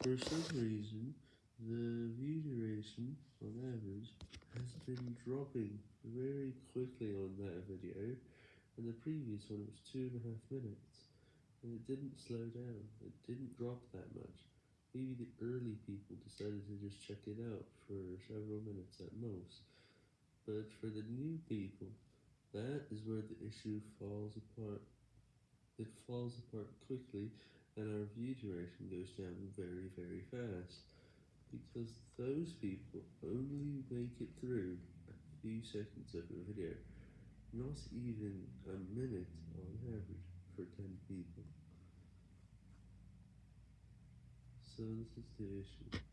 For some reason, the view duration, on average, has been dropping very quickly on that video, and the previous one was two and a half minutes, and it didn't slow down, it didn't drop that much. Maybe the early people decided to just check it out for several minutes at most, but for the new people, that is where the issue falls apart. It falls apart quickly, and our view duration goes down very very fast, because those people only make it through a few seconds of a video, not even a minute on average for 10 people. So this is the issue.